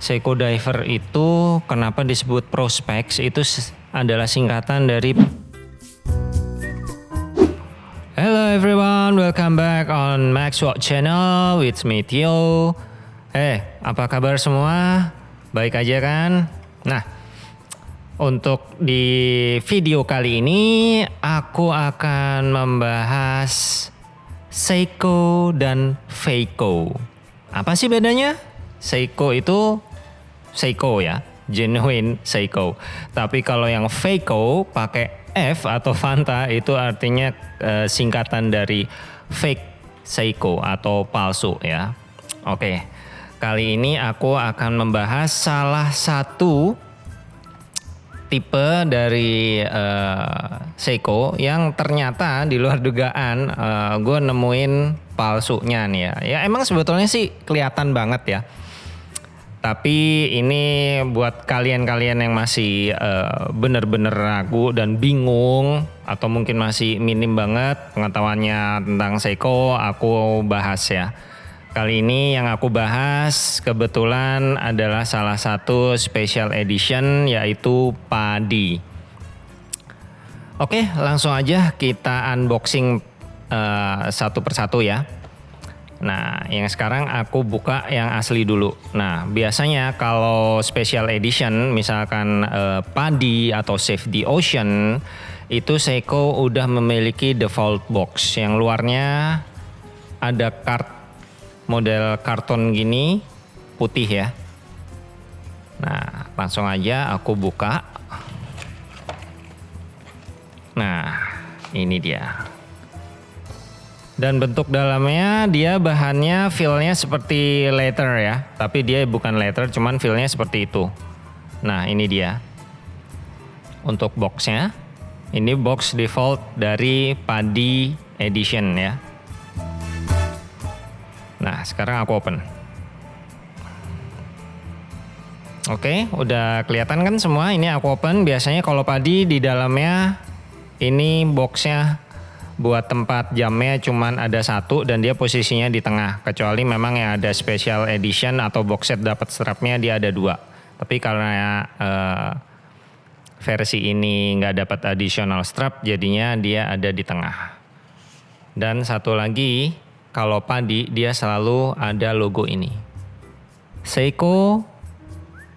Seiko Diver itu kenapa disebut Prospex itu adalah singkatan dari Hello everyone, welcome back on Max Watch Channel with me Tio. Eh, apa kabar semua? Baik aja kan? Nah, untuk di video kali ini aku akan membahas Seiko dan Feiko. Apa sih bedanya? Seiko itu Seiko ya, genuine Seiko. Tapi kalau yang Feiko pakai F atau Fanta itu artinya e, singkatan dari fake Seiko atau palsu ya. Oke, kali ini aku akan membahas salah satu tipe dari uh, Seiko yang ternyata di luar dugaan uh, gue nemuin palsunya nih ya. Ya emang sebetulnya sih kelihatan banget ya tapi ini buat kalian-kalian yang masih uh, bener-bener ragu dan bingung atau mungkin masih minim banget pengetahuannya tentang Seiko, aku bahas ya. Kali ini yang aku bahas kebetulan adalah salah satu special edition yaitu padi. Oke, langsung aja kita unboxing uh, satu persatu ya. Nah, yang sekarang aku buka yang asli dulu. Nah, biasanya kalau special edition, misalkan uh, Padi atau Save the Ocean, itu Seiko udah memiliki default box. Yang luarnya ada kart model karton gini, putih ya. Nah, langsung aja aku buka. Nah, ini dia. Dan bentuk dalamnya dia bahannya feelnya seperti leather ya. Tapi dia bukan leather cuman feelnya seperti itu. Nah ini dia. Untuk boxnya. Ini box default dari Padi Edition ya. Nah sekarang aku open. Oke, udah kelihatan kan semua. Ini aku open. Biasanya kalau padi di dalamnya ini boxnya buat tempat jamnya cuman ada satu dan dia posisinya di tengah. Kecuali memang yang ada special edition atau box set dapat strapnya dia ada dua. Tapi karena uh, versi ini nggak dapat additional strap jadinya dia ada di tengah. Dan satu lagi kalau padi dia selalu ada logo ini. Seiko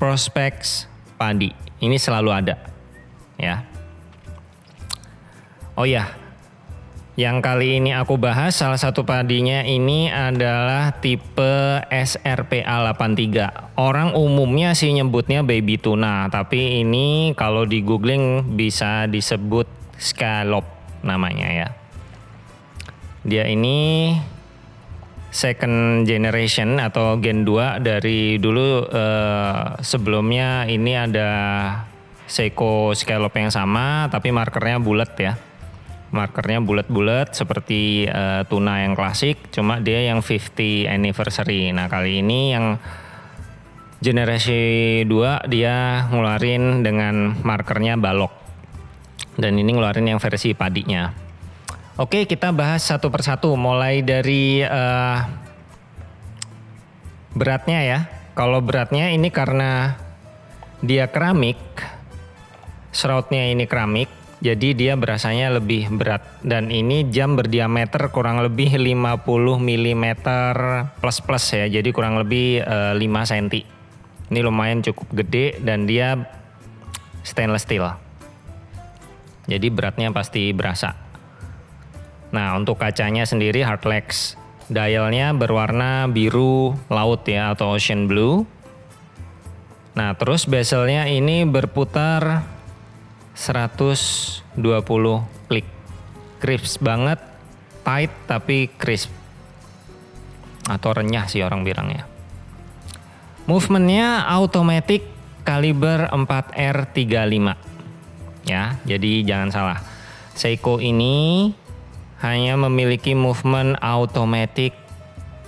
Prospex Padi. Ini selalu ada ya. Oh ya yang kali ini aku bahas salah satu padinya ini adalah tipe SRPA 83. Orang umumnya sih nyebutnya baby tuna, tapi ini kalau di googling bisa disebut scallop namanya ya. Dia ini second generation atau gen 2 dari dulu eh, sebelumnya ini ada Seiko scallop yang sama tapi markernya bulat ya markernya bulat-bulat seperti uh, tuna yang klasik cuma dia yang 50 anniversary. Nah kali ini yang generasi 2 dia ngeluarin dengan markernya balok. Dan ini ngeluarin yang versi padinya. Oke kita bahas satu persatu. Mulai dari uh, beratnya ya. Kalau beratnya ini karena dia keramik shroudnya ini keramik jadi dia berasanya lebih berat dan ini jam berdiameter kurang lebih 50 mm plus plus ya. Jadi kurang lebih uh, 5 cm. Ini lumayan cukup gede dan dia stainless steel. Jadi beratnya pasti berasa. Nah, untuk kacanya sendiri Hardlex. Dialnya berwarna biru laut ya atau ocean blue. Nah, terus bezelnya ini berputar 120 klik. Crisp banget, tight tapi crisp. Atau renyah sih orang bilangnya. Movementnya automatic kaliber 4R35. Ya, jadi jangan salah. Seiko ini hanya memiliki movement automatic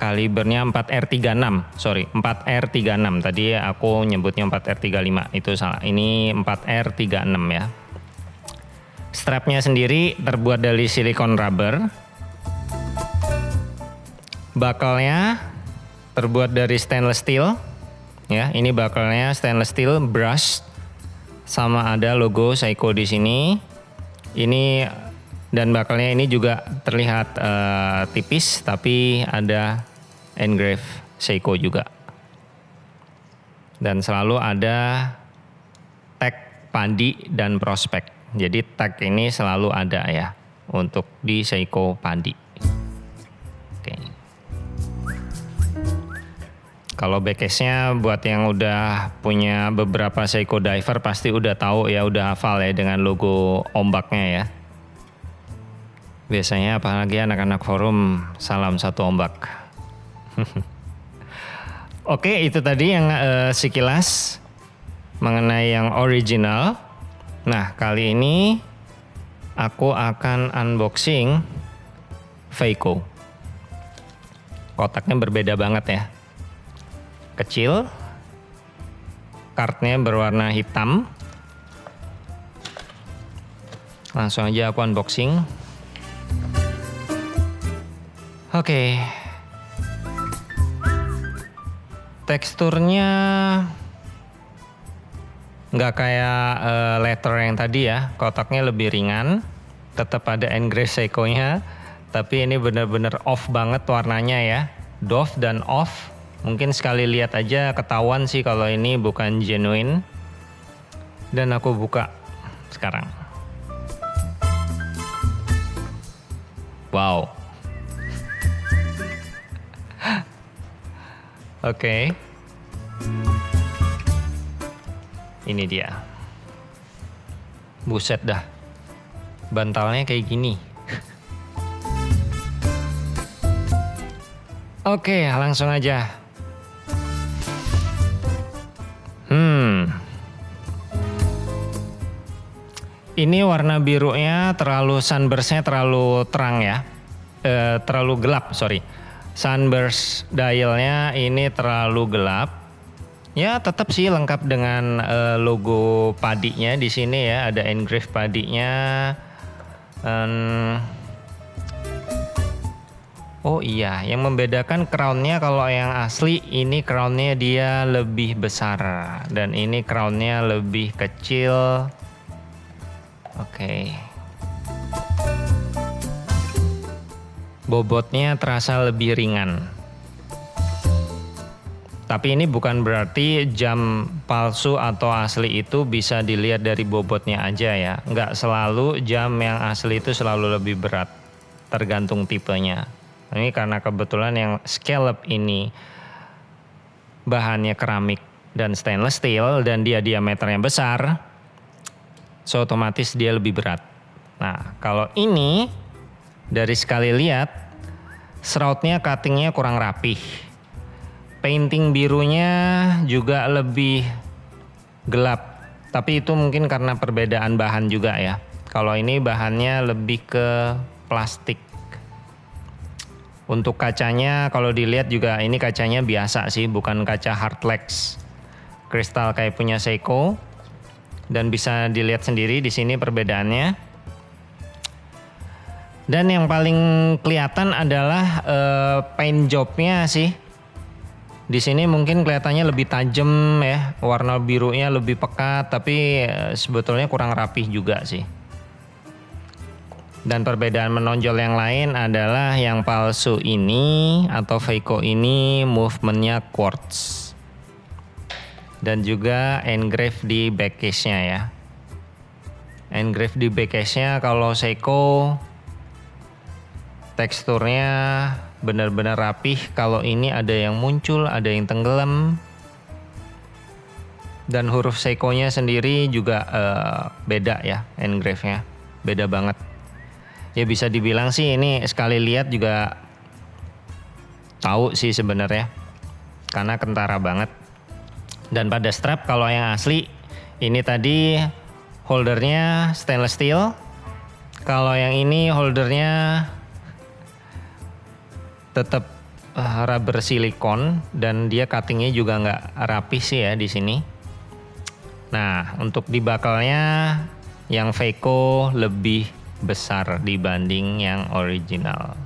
kalibernya 4R36 sorry 4R36 tadi aku nyebutnya 4R35 itu salah. Ini 4R36 ya. Strapnya sendiri terbuat dari silikon rubber. Bakalnya terbuat dari stainless steel. Ya, ini bakalnya stainless steel brush. Sama ada logo Seiko di sini. Ini dan bakalnya ini juga terlihat uh, tipis tapi ada engrave Seiko juga. Dan selalu ada tag padi dan prospek. Jadi tag ini selalu ada ya untuk di Seiko padi. Oke. Kalau backcase-nya buat yang udah punya beberapa Seiko diver pasti udah tahu ya, udah hafal ya dengan logo ombaknya ya. Biasanya apalagi anak-anak forum salam satu ombak. Oke, itu tadi yang uh, sekilas mengenai yang original. Nah, kali ini aku akan unboxing Veiko. Kotaknya berbeda banget ya. Kecil, kartnya berwarna hitam. Langsung aja aku unboxing. Oke. Teksturnya nggak kayak uh, letter yang tadi ya, kotaknya lebih ringan, tetap ada engrave Seiko-nya, tapi ini bener-bener off banget warnanya ya, doff dan off. Mungkin sekali lihat aja ketahuan sih kalau ini bukan genuine. Dan aku buka sekarang. Wow. Oke. Okay. Ini dia. Buset dah. Bantalnya kayak gini. Oke, langsung aja. Hmm. Ini warna birunya terlalu sunburstnya terlalu terang ya. E, terlalu gelap, sorry. Sunburst dialnya ini terlalu gelap Ya tetap sih lengkap dengan uh, logo padinya di sini ya ada engrave padinya. Um, oh iya, yang membedakan crownnya kalau yang asli ini crownnya dia lebih besar dan ini crownnya lebih kecil. Oke. Bobotnya terasa lebih ringan. Tapi ini bukan berarti jam palsu atau asli itu bisa dilihat dari bobotnya aja ya. Nggak selalu jam yang asli itu selalu lebih berat. Tergantung tipenya. Ini karena kebetulan yang scallop ini bahannya keramik dan stainless steel dan dia diameternya besar. So otomatis dia lebih berat. Nah kalau ini dari sekali lihat serautnya cuttingnya kurang rapih painting birunya juga lebih gelap. Tapi itu mungkin karena perbedaan bahan juga ya. Kalau ini bahannya lebih ke plastik. Untuk kacanya kalau dilihat juga ini kacanya biasa sih, bukan kaca hardlex. Kristal kayak punya Seiko. Dan bisa dilihat sendiri di sini perbedaannya. Dan yang paling kelihatan adalah uh, paint jobnya sih di sini mungkin kelihatannya lebih tajam ya, warna birunya lebih pekat, tapi eh, sebetulnya kurang rapih juga sih. Dan perbedaan menonjol yang lain adalah yang palsu ini atau Veiko ini movementnya quartz. Dan juga engrave di backcase-nya ya. Engrave di backcase-nya kalau Seiko teksturnya benar-benar rapih. Kalau ini ada yang muncul, ada yang tenggelam. Dan huruf Seiko-nya sendiri juga uh, beda ya, engrave-nya. Beda banget. Ya bisa dibilang sih ini sekali lihat juga tahu sih sebenarnya. Karena kentara banget. Dan pada strap kalau yang asli ini tadi holdernya stainless steel. Kalau yang ini holdernya tetap uh, rubber silikon dan dia cuttingnya juga nggak rapi sih ya di sini. Nah untuk di bakalnya yang Veiko lebih besar dibanding yang original.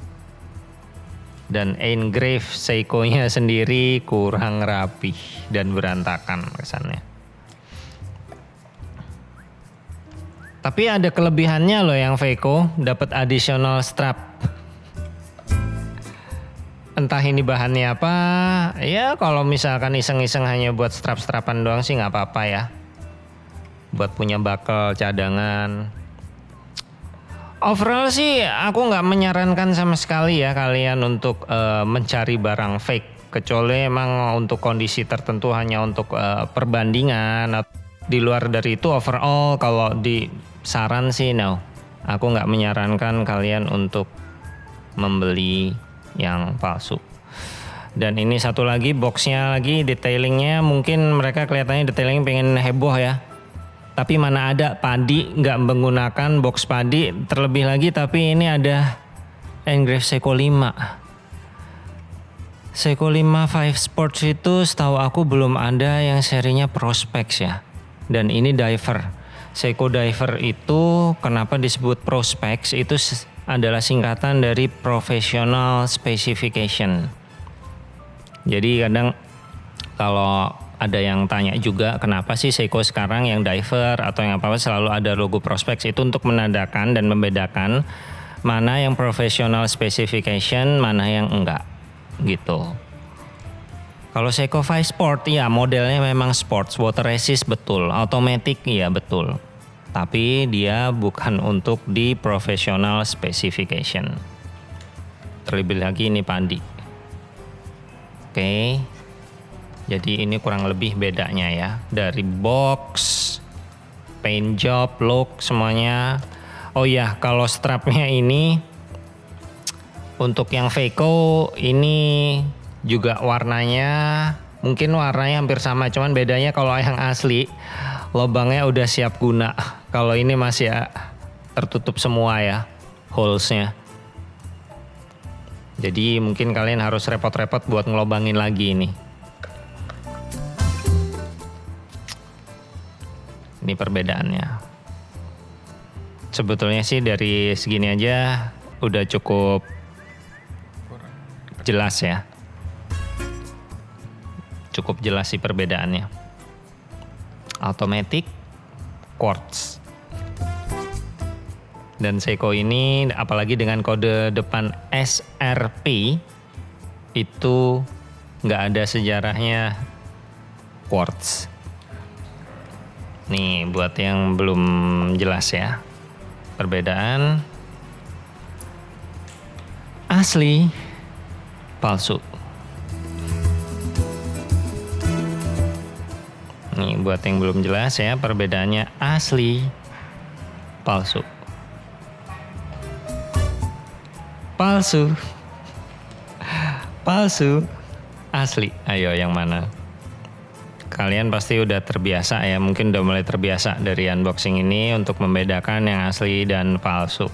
Dan engrave Seiko-nya sendiri kurang rapi dan berantakan kesannya. Tapi ada kelebihannya loh yang Veiko, dapat additional strap. Entah ini bahannya apa, ya kalau misalkan iseng-iseng hanya buat strap-strapan doang sih nggak apa-apa ya. Buat punya bakal cadangan. Overall sih aku nggak menyarankan sama sekali ya kalian untuk uh, mencari barang fake. Kecuali emang untuk kondisi tertentu hanya untuk uh, perbandingan. Di luar dari itu overall kalau di saran sih no aku nggak menyarankan kalian untuk membeli yang palsu. Dan ini satu lagi boxnya lagi detailingnya. Mungkin mereka kelihatannya detailingnya pengen heboh ya. Tapi mana ada padi nggak menggunakan box padi. Terlebih lagi tapi ini ada engrave Seiko 5 Seiko 5 5 Sports itu setahu aku belum ada yang serinya Prospex ya. Dan ini diver. Seiko Diver itu kenapa disebut Prospex itu adalah singkatan dari Professional Specification. Jadi kadang kalau ada yang tanya juga kenapa sih Seiko sekarang yang diver atau yang apa selalu ada logo Prospex itu untuk menandakan dan membedakan mana yang professional specification, mana yang enggak gitu. Kalau Seiko Five Sport ya modelnya memang sports, water resist betul, automatic ya betul. Tapi dia bukan untuk di professional specification. Terlebih lagi ini pandi. Oke. Jadi ini kurang lebih bedanya ya. Dari box, paint job, look semuanya. Oh ya, kalau strapnya ini untuk yang Veiko ini juga warnanya mungkin warnanya hampir sama cuman bedanya kalau yang asli lubangnya udah siap guna kalau ini masih ya tertutup semua ya holesnya jadi mungkin kalian harus repot-repot buat ngelobangin lagi ini ini perbedaannya sebetulnya sih dari segini aja udah cukup jelas ya cukup jelas sih perbedaannya. Automatic quartz. Dan Seiko ini apalagi dengan kode depan SRP itu nggak ada sejarahnya quartz. Nih buat yang belum jelas ya perbedaan asli palsu. Nih buat yang belum jelas ya perbedaannya asli palsu. Palsu. Palsu. Asli. Ayo yang mana? Kalian pasti udah terbiasa ya, mungkin udah mulai terbiasa dari unboxing ini untuk membedakan yang asli dan palsu.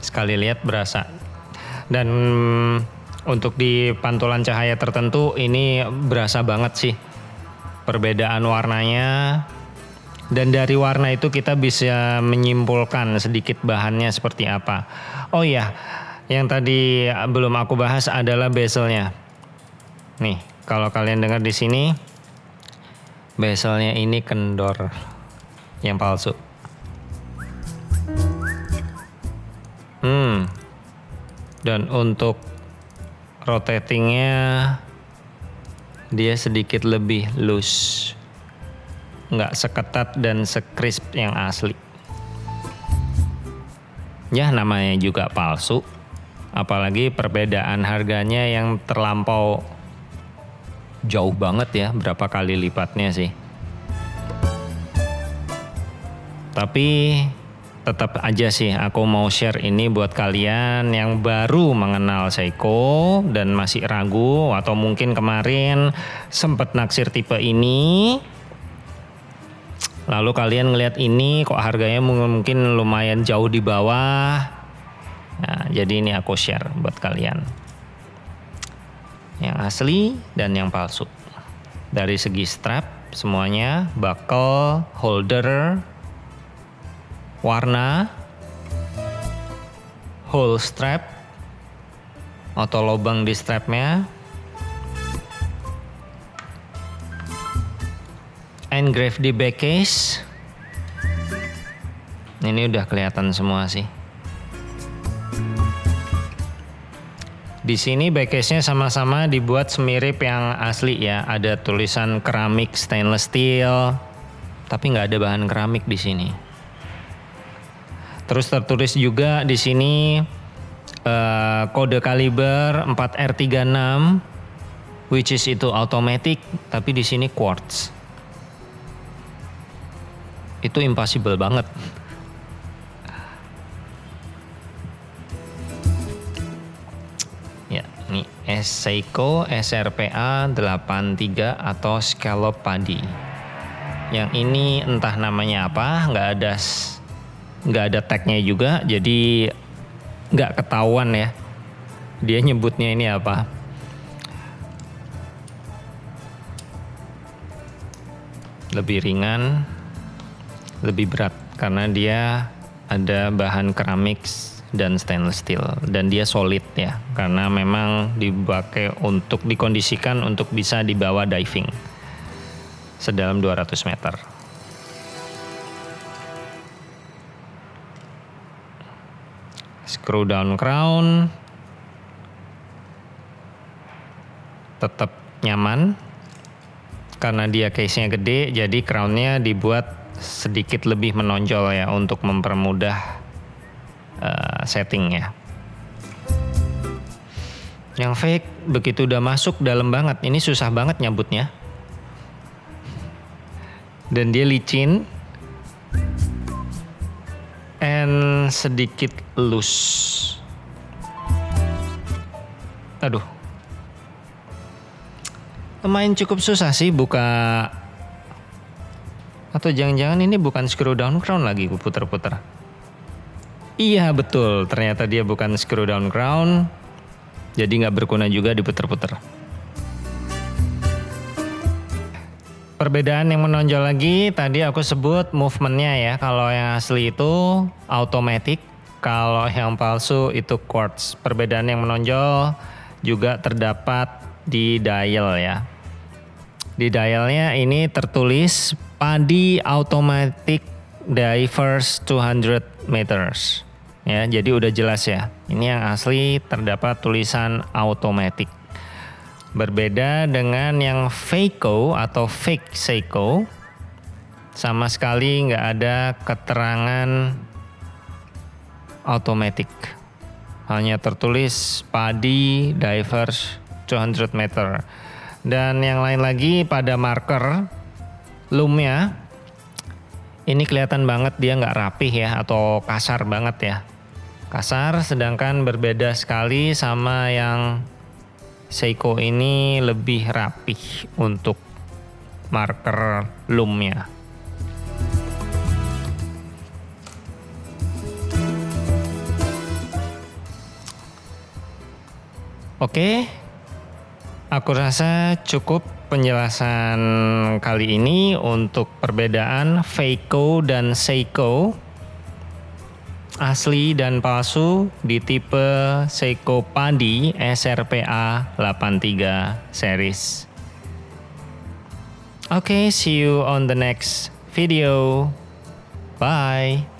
Sekali lihat berasa. Dan untuk di pantulan cahaya tertentu ini berasa banget sih perbedaan warnanya dan dari warna itu kita bisa menyimpulkan sedikit bahannya seperti apa. Oh iya, yang tadi belum aku bahas adalah bezelnya. Nih, kalau kalian dengar di sini bezelnya ini kendor yang palsu. Hmm. Dan untuk rotatingnya dia sedikit lebih loose nggak seketat dan sekrisp yang asli. Ya namanya juga palsu. Apalagi perbedaan harganya yang terlampau jauh banget ya berapa kali lipatnya sih. Tapi tetap aja sih aku mau share ini buat kalian yang baru mengenal Seiko dan masih ragu atau mungkin kemarin sempat naksir tipe ini lalu kalian ngelihat ini kok harganya mungkin lumayan jauh di bawah. Nah, jadi ini aku share buat kalian. Yang asli dan yang palsu. Dari segi strap semuanya buckle holder warna, hole strap atau lubang di strapnya engrave di back case ini udah kelihatan semua sih Di sini backcase-nya sama-sama dibuat semirip yang asli ya. Ada tulisan keramik stainless steel, tapi nggak ada bahan keramik di sini. Terus tertulis juga di sini uh, kode kaliber 4R36, which is itu automatic, tapi di sini quartz. Itu impossible banget. Ini Seiko SRPA 83 atau scallop padi. Yang ini entah namanya apa, nggak ada nggak ada tagnya juga, jadi nggak ketahuan ya. Dia nyebutnya ini apa. Lebih ringan, lebih berat karena dia ada bahan keramik dan stainless steel dan dia solid ya karena memang dipakai untuk dikondisikan untuk bisa dibawa diving sedalam 200 meter. Screw down crown tetap nyaman karena dia case-nya gede jadi crownnya dibuat sedikit lebih menonjol ya untuk mempermudah uh, setting ya. Yang fake begitu udah masuk dalam banget, ini susah banget nyabutnya. Dan dia licin and sedikit loose. Aduh. Lumayan cukup susah sih buka atau jangan-jangan ini bukan screw down crown lagi puter-puter. Iya betul, ternyata dia bukan screw down crown, jadi nggak berguna juga diputer-puter. Perbedaan yang menonjol lagi tadi aku sebut movementnya ya. Kalau yang asli itu automatic, kalau yang palsu itu quartz. Perbedaan yang menonjol juga terdapat di dial ya. Di dialnya ini tertulis Padi Automatic Divers 200 meters. Ya, jadi udah jelas ya. Ini yang asli terdapat tulisan automatic. Berbeda dengan yang Fakeco atau fake Seiko, sama sekali nggak ada keterangan automatic. Hanya tertulis padi divers 200 meter. Dan yang lain lagi pada marker loomnya ini kelihatan banget dia nggak rapih ya atau kasar banget ya kasar sedangkan berbeda sekali sama yang Seiko ini lebih rapih untuk marker loomnya. Oke, aku rasa cukup penjelasan kali ini untuk perbedaan Feiko dan Seiko asli dan palsu di tipe Seiko Padi SRPA 83 series. Oke, okay, see you on the next video. Bye.